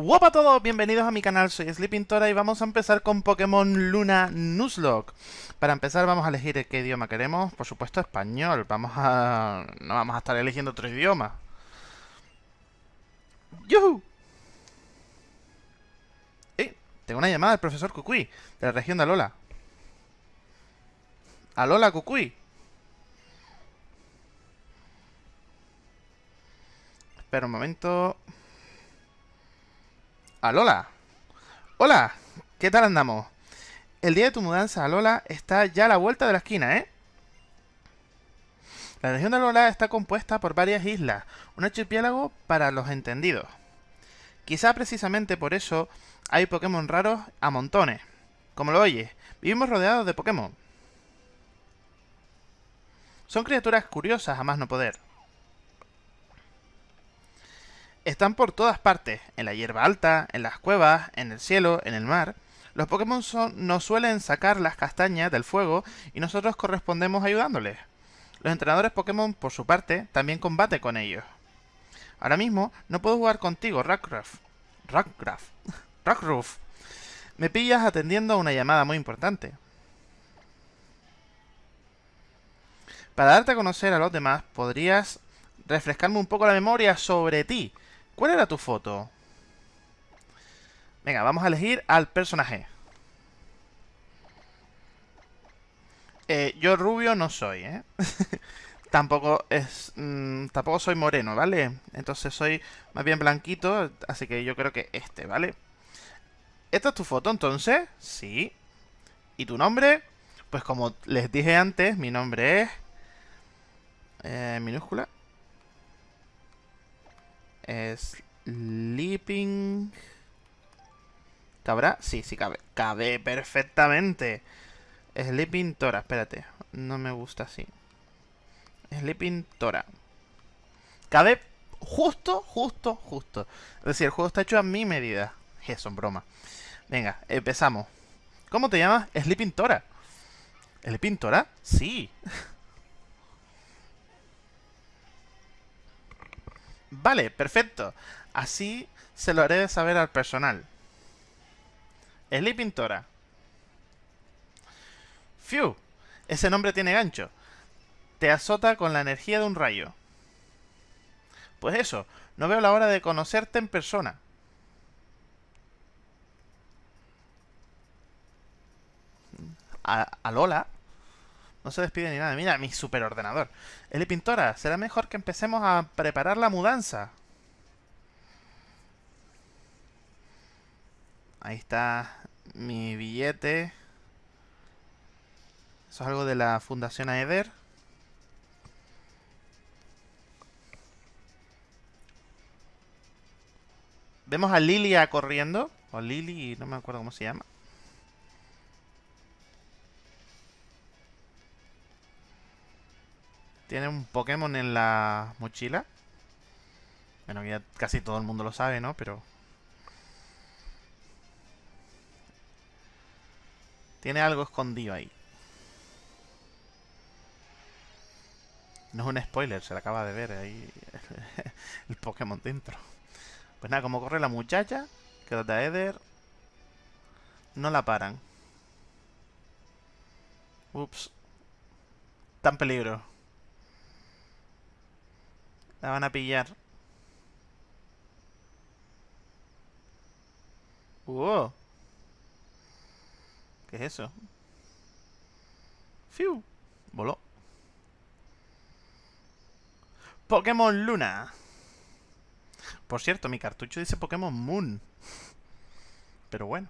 Hola a todos, bienvenidos a mi canal, soy Sleepintora y vamos a empezar con Pokémon Luna Nuzlocke. Para empezar vamos a elegir qué idioma queremos, por supuesto español, vamos a... no vamos a estar eligiendo otro idioma. ¡Yuhu! Eh, tengo una llamada del profesor Kukui, de la región de Alola. Alola Kukui. Espera un momento... ¡Alola! ¡Hola! ¿Qué tal andamos? El día de tu mudanza a Lola está ya a la vuelta de la esquina, ¿eh? La región de Alola está compuesta por varias islas, un archipiélago para los entendidos. Quizá precisamente por eso hay Pokémon raros a montones. Como lo oyes, vivimos rodeados de Pokémon. Son criaturas curiosas a más no poder. Están por todas partes, en la hierba alta, en las cuevas, en el cielo, en el mar. Los Pokémon nos suelen sacar las castañas del fuego y nosotros correspondemos ayudándoles. Los entrenadores Pokémon, por su parte, también combate con ellos. Ahora mismo no puedo jugar contigo, Rockruff. Rockruff. Rockruff. Me pillas atendiendo a una llamada muy importante. Para darte a conocer a los demás, podrías refrescarme un poco la memoria sobre ti. ¿Cuál era tu foto? Venga, vamos a elegir al personaje. Eh, yo rubio no soy, ¿eh? tampoco es mmm, tampoco soy moreno, ¿vale? Entonces soy más bien blanquito, así que yo creo que este, ¿vale? ¿Esta es tu foto entonces? Sí. ¿Y tu nombre? Pues como les dije antes, mi nombre es... Eh, minúscula. Sleeping... ¿Cabrá? Sí, sí cabe. Cabe perfectamente. Sleeping Tora, espérate. No me gusta así. Sleeping Tora. Cabe justo, justo, justo. Es decir, el juego está hecho a mi medida. Eso, en broma. Venga, empezamos. ¿Cómo te llamas? Sleeping Tora. ¿Sleeping Tora? Sí. Vale, perfecto. Así se lo haré de saber al personal. Sleeping Tora. Fiu, ese nombre tiene gancho. Te azota con la energía de un rayo. Pues eso, no veo la hora de conocerte en persona. A, Lola. No se despide ni nada. Mira, mi superordenador. Eli Pintora, será mejor que empecemos a preparar la mudanza. Ahí está mi billete. Eso es algo de la Fundación Aeder. Vemos a Lilia corriendo. O Lily, no me acuerdo cómo se llama. Tiene un Pokémon en la mochila. Bueno, ya casi todo el mundo lo sabe, ¿no? Pero... Tiene algo escondido ahí. No es un spoiler, se le acaba de ver ahí el Pokémon dentro. Pues nada, como corre la muchacha, que los de Eder no la paran. Ups. Tan peligro. La van a pillar. ¡Wow! ¿Qué es eso? ¡Fiu! Voló. Pokémon Luna. Por cierto, mi cartucho dice Pokémon Moon. Pero bueno.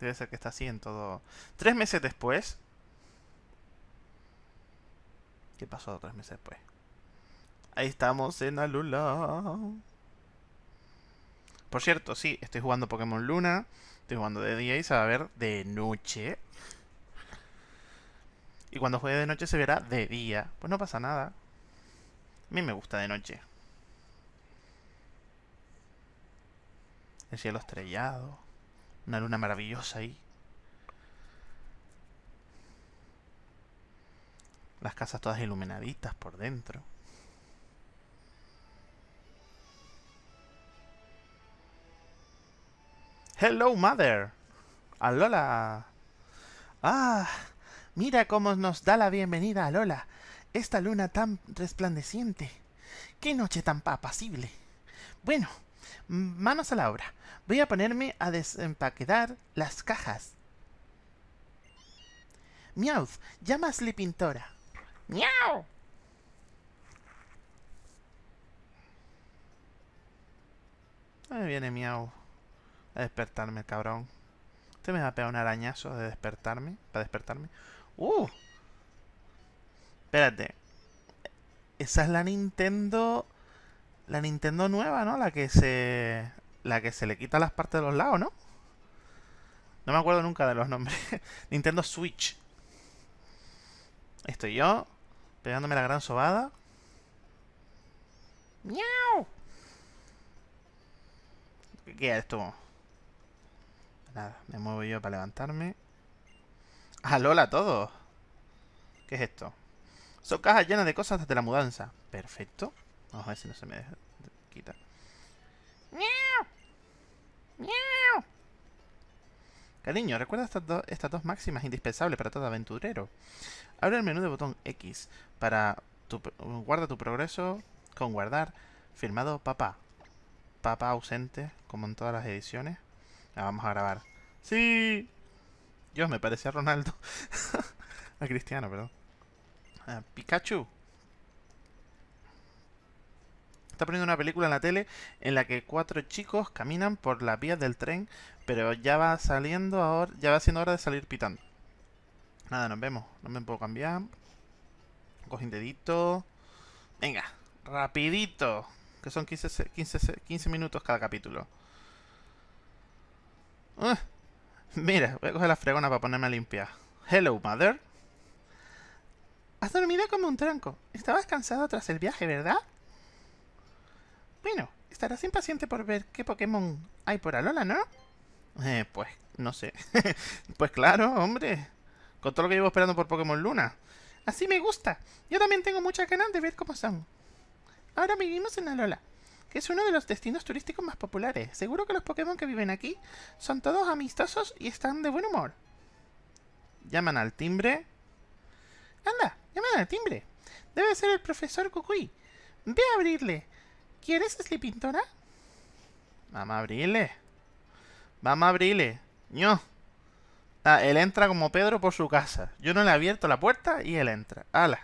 Debe ser que está así en todo... Tres meses después, ¿Qué pasó tres meses después? Ahí estamos en Alula. Por cierto, sí, estoy jugando Pokémon Luna. Estoy jugando de día y se va a ver de noche. Y cuando juegue de noche se verá de día. Pues no pasa nada. A mí me gusta de noche. El cielo estrellado. Una luna maravillosa ahí. Las casas todas iluminaditas por dentro. Hello, mother. Alola. Ah, mira cómo nos da la bienvenida a Lola. Esta luna tan resplandeciente. Qué noche tan apacible. Bueno, manos a la obra. Voy a ponerme a desempaquetar las cajas. Miauz, llama a Sleepintora. ¡Miau! Ahí viene Miau a despertarme, cabrón. Este me va a pegar un arañazo de despertarme. Para despertarme. ¡Uh! Espérate. Esa es la Nintendo... La Nintendo nueva, ¿no? La que se... La que se le quita las partes de los lados, ¿no? No me acuerdo nunca de los nombres. Nintendo Switch. Estoy yo. Pegándome la gran sobada. ¡Miau! ¿Qué es esto? Nada, me muevo yo para levantarme. ¡Ah, Lola, todo! ¿Qué es esto? Son cajas llenas de cosas desde la mudanza. Perfecto. Vamos a ver si no se me quita. ¡Miau! ¡Miau! Cariño, recuerda estas, dos máximas indispensables para todo aventurero. Abre el menú de botón X para tu, guarda tu progreso con guardar firmado papá. Papá ausente, como en todas las ediciones. La vamos a grabar. ¡Sí! Dios, me parecía a Ronaldo. a Cristiano, perdón. Pikachu. Está poniendo una película en la tele en la que cuatro chicos caminan por las vías del tren, pero ya va saliendo ahora, ya va siendo hora de salir pitando. Nada, nos vemos. No me puedo cambiar. Coge un dedito. Venga, rapidito. Que son 15, 15, 15 minutos cada capítulo. Ah, mira, voy a coger la fregona para ponerme a limpiar. Hello, mother. Has dormido como un tranco. Estabas cansado tras el viaje, ¿verdad? Bueno, estarás impaciente por ver qué Pokémon hay por Alola, ¿no? Eh, pues, no sé. pues claro, hombre. Con todo lo que llevo esperando por Pokémon Luna. Así me gusta. Yo también tengo muchas ganas de ver cómo son. Ahora vivimos en Alola que es uno de los destinos turísticos más populares. Seguro que los Pokémon que viven aquí son todos amistosos y están de buen humor. Llaman al timbre. Anda, llaman al timbre. Debe ser el profesor Kukui. Ve a abrirle. ¿Quieres Sleepintora? Vamos a abrirle. Vamos a abrirle. No. Ah, él entra como Pedro por su casa. Yo no le he abierto la puerta y él entra. ¡Hala!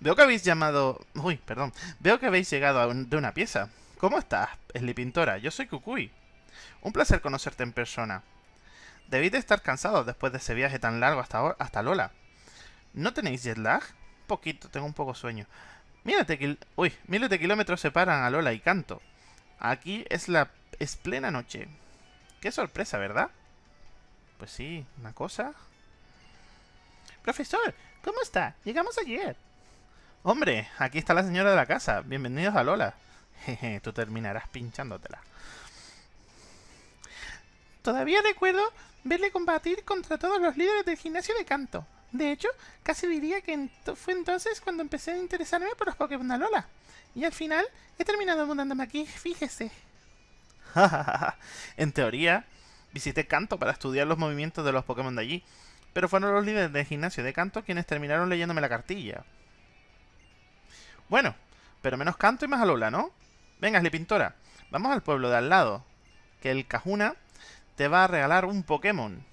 Veo que habéis llamado... Uy, perdón. Veo que habéis llegado de una pieza. ¿Cómo estás, Pintora? Yo soy Kukui. Un placer conocerte en persona. Debéis de estar cansados después de ese viaje tan largo hasta, hasta Lola. ¿No tenéis jet lag? Poquito, tengo un poco sueño. Miles de, Uy, miles de kilómetros separan a Lola y Canto. Aquí es la... es plena noche. Qué sorpresa, ¿verdad? Pues sí, una cosa... Profesor, ¿cómo está? Llegamos ayer. Hombre, aquí está la señora de la casa. Bienvenidos a Lola. Jeje, tú terminarás pinchándote.la Todavía recuerdo verle combatir contra todos los líderes del gimnasio de canto. De hecho, casi diría que fue entonces cuando empecé a interesarme por los Pokémon de Lola. Y al final he terminado mudándome aquí, fíjese. en teoría, visité Canto para estudiar los movimientos de los Pokémon de allí. Pero fueron los líderes del gimnasio de Canto quienes terminaron leyéndome la cartilla. Bueno, pero menos canto y más alola, ¿no? Venga, Pintora, vamos al pueblo de al lado. Que el Cajuna te va a regalar un Pokémon.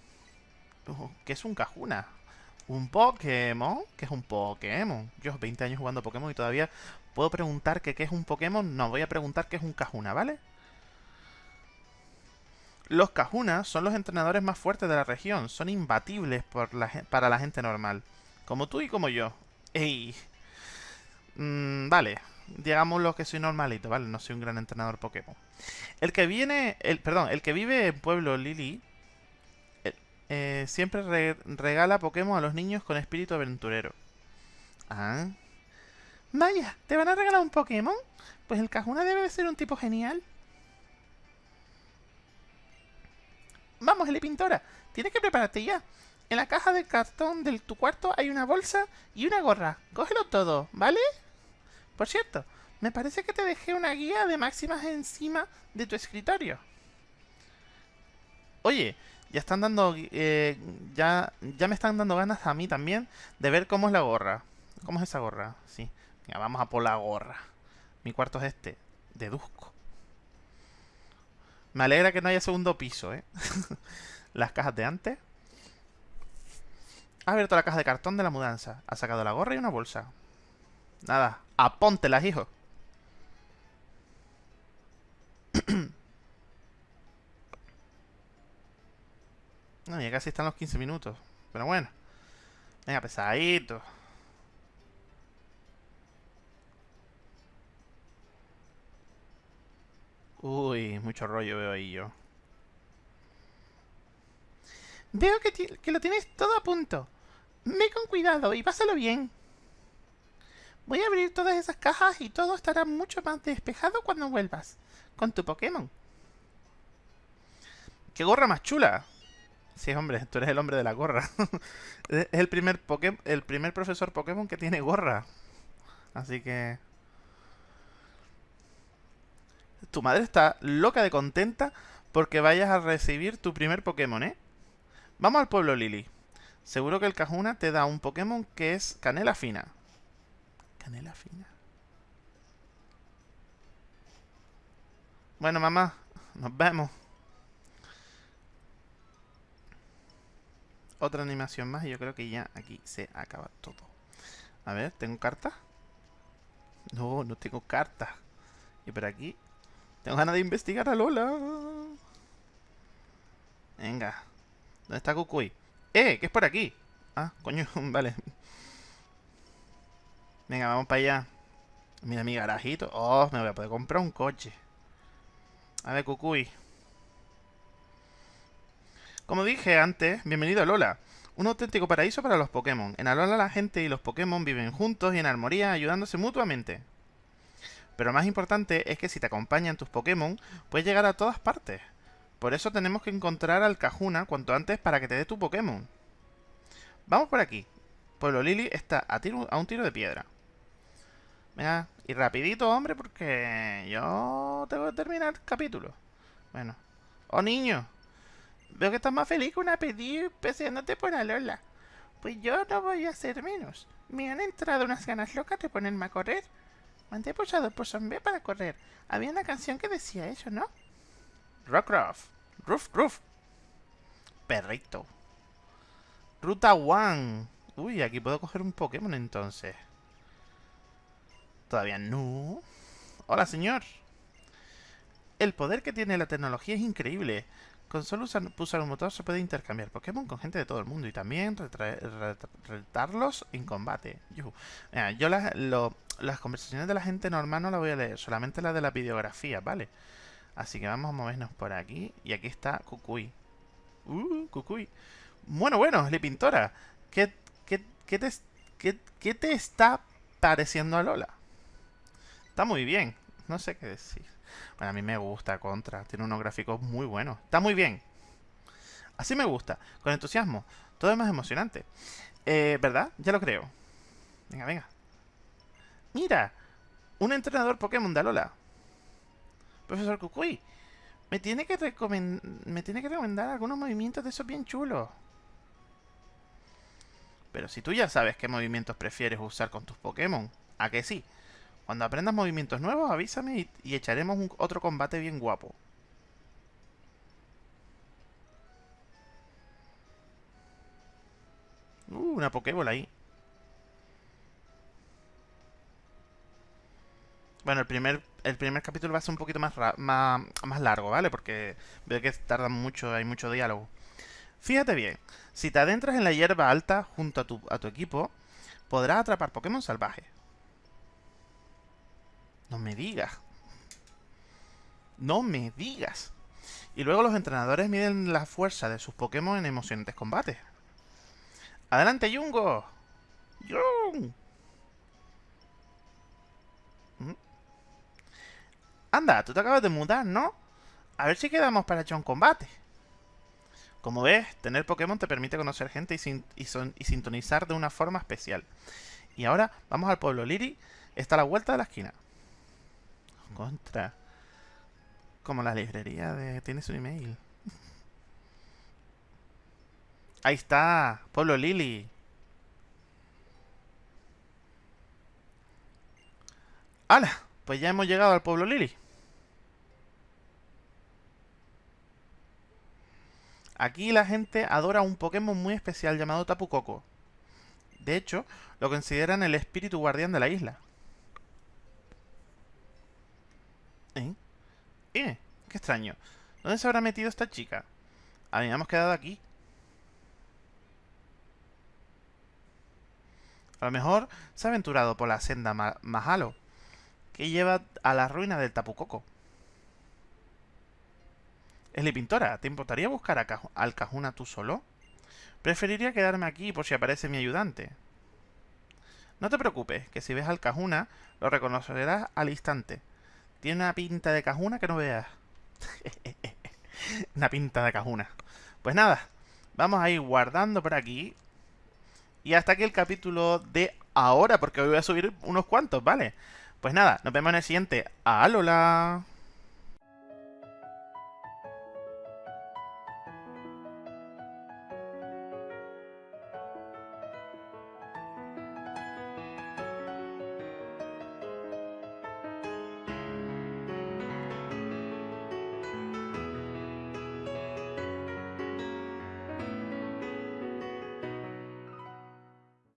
¿Qué es un Cajuna? ¿Un Pokémon? ¿Qué es un Pokémon? Yo 20 años jugando Pokémon y todavía puedo preguntar que qué es un Pokémon. No, voy a preguntar qué es un Cajuna, ¿vale? Los Cajunas son los entrenadores más fuertes de la región. Son imbatibles para la gente normal. Como tú y como yo. ¡Ey! Mm, vale, digamos lo que soy normalito, ¿vale? No soy un gran entrenador Pokémon. El que viene, el, perdón, el que vive en Pueblo Lili eh, siempre regala Pokémon a los niños con espíritu aventurero. Ah. Vaya, ¿te van a regalar un Pokémon? Pues el Cajuna debe de ser un tipo genial. Vamos, Eli Pintora, tienes que prepararte ya. En la caja de cartón de tu cuarto hay una bolsa y una gorra. Cógelo todo, ¿vale? Por cierto, Me parece que te dejé una guía de máximas encima de tu escritorio. Oye, ya están dando... Eh, ya, ya me están dando ganas a mí también de ver cómo es la gorra. ¿Cómo es esa gorra? Sí. Venga, vamos a por la gorra. Mi cuarto es este. Deduzco. Me alegra que no haya segundo piso, ¿eh? Las cajas de antes. Ha abierto la caja de cartón de la mudanza. Ha sacado la gorra y una bolsa. Nada. Apóntelas, hijo. No, ya casi están los 15 minutos. Pero bueno. Venga, pesadito. Uy, mucho rollo veo ahí yo. Veo que, que lo tienes todo a punto. Ve con cuidado y pásalo bien. Voy a abrir todas esas cajas y todo estará mucho más despejado cuando vuelvas. Con tu Pokémon. ¡Qué gorra más chula! Sí, hombre, tú eres el hombre de la gorra. es el primer, el primer profesor Pokémon que tiene gorra. Así que... Tu madre está loca de contenta porque vayas a recibir tu primer Pokémon, ¿eh? Vamos al pueblo Lily. Seguro que el Cajuna te da un Pokémon que es Canela Fina. Canela Fina. Bueno, mamá, nos vemos. Otra animación más y yo creo que ya aquí se acaba todo. A ver, ¿tengo carta? No, no tengo carta. Y por aquí... Tengo ganas de investigar a Lola. Venga. ¿Dónde está Kukui? ¡Eh! ¿Qué es por aquí? Ah, coño, vale. Venga, vamos para allá. Mira mi garajito. Oh, me voy a poder comprar un coche. A ver, Kukui. Como dije antes, bienvenido a Lola. Un auténtico paraíso para los Pokémon. En Alola la gente y los Pokémon viven juntos y en armonía ayudándose mutuamente. Pero lo más importante es que si te acompañan tus Pokémon, puedes llegar a todas partes. Por eso tenemos que encontrar al Cajuna cuanto antes para que te dé tu Pokémon. Vamos por aquí. Pueblo Lily está a, a un tiro de piedra. Venga, y rapidito, hombre, porque yo tengo que terminar el capítulo. Bueno. Oh, niño. Veo que estás más feliz que una pedí peseándote por Alola. Pues yo no voy a hacer menos. Me han entrado unas ganas locas de ponerme a correr. Mandé pulsado por B para correr. Había una canción que decía eso, ¿no? Rockruff. Roof, roof. Perrito. Ruta One. Uy, aquí puedo coger un Pokémon entonces. Todavía no. Hola, señor. El poder que tiene la tecnología es increíble. Con solo usar, un motor se puede intercambiar Pokémon con gente de todo el mundo y también retarlos en combate. yo las conversaciones de la gente normal no las voy a leer, solamente las de la videografía, ¿vale? Así que vamos a movernos por aquí. Y aquí está Kukui. Uh, Kukui. Bueno, bueno, le Pintora. ¿Qué, qué, qué, te, qué, ¿Qué te está pareciendo a Lola? Está muy bien. No sé qué decir. Bueno, a mí me gusta Contra. Tiene unos gráficos muy buenos. Está muy bien. Así me gusta. Con entusiasmo. Todo es más emocionante. Eh, ¿Verdad? Ya lo creo. Venga, venga. Mira. Un entrenador Pokémon de Alola. Profesor Kukui. Me tiene, que me tiene que recomendar algunos movimientos de esos bien chulos. Pero si tú ya sabes qué movimientos prefieres usar con tus Pokémon, ¿a que sí? Cuando aprendas movimientos nuevos, avísame y, echaremos otro combate bien guapo. Uh, una Pokébola ahí. Bueno, el primer, el primer capítulo va a ser un poquito más, más, más largo, ¿vale? Porque veo que tarda mucho, hay mucho diálogo. Fíjate bien, si te adentras en la hierba alta junto a tu, a tu equipo, podrás atrapar Pokémon salvajes. No me digas. No me digas. Y luego los entrenadores miden la fuerza de sus Pokémon en emocionantes combates. ¡Adelante, Yungo! ¡Yung! ¿Mm? Anda, tú te acabas de mudar, ¿no? A ver si quedamos para echar un combate. Como ves, tener Pokémon te permite conocer gente y sintonizar de una forma especial. Y ahora, vamos al pueblo Liri. Está a la vuelta de la esquina. Contra. Como la librería de... Tienes un email. Ahí está. Pueblo Lili. ¡Hala! Pues ya hemos llegado al pueblo Lili. Aquí la gente adora un Pokémon muy especial llamado Tapu Koko. De hecho, lo consideran el espíritu guardián de la isla. ¿Eh? Qué extraño. ¿Dónde se habrá metido esta chica? Habíamos quedado aquí. A lo mejor se ha aventurado por la senda Mahalo, que lleva a la ruina del Tapu Koko. Esli Pintora, ¿te importaría buscar al Cajuna tú solo? Preferiría quedarme aquí por si aparece mi ayudante. No te preocupes, que si ves al Cajuna, lo reconocerás al instante. Tiene una pinta de Cajuna que no veas. una pinta de Cajuna. Pues nada, vamos a ir guardando por aquí. Y hasta aquí el capítulo de ahora, porque hoy voy a subir unos cuantos, ¿vale? Pues nada, nos vemos en el siguiente. ¡Alola!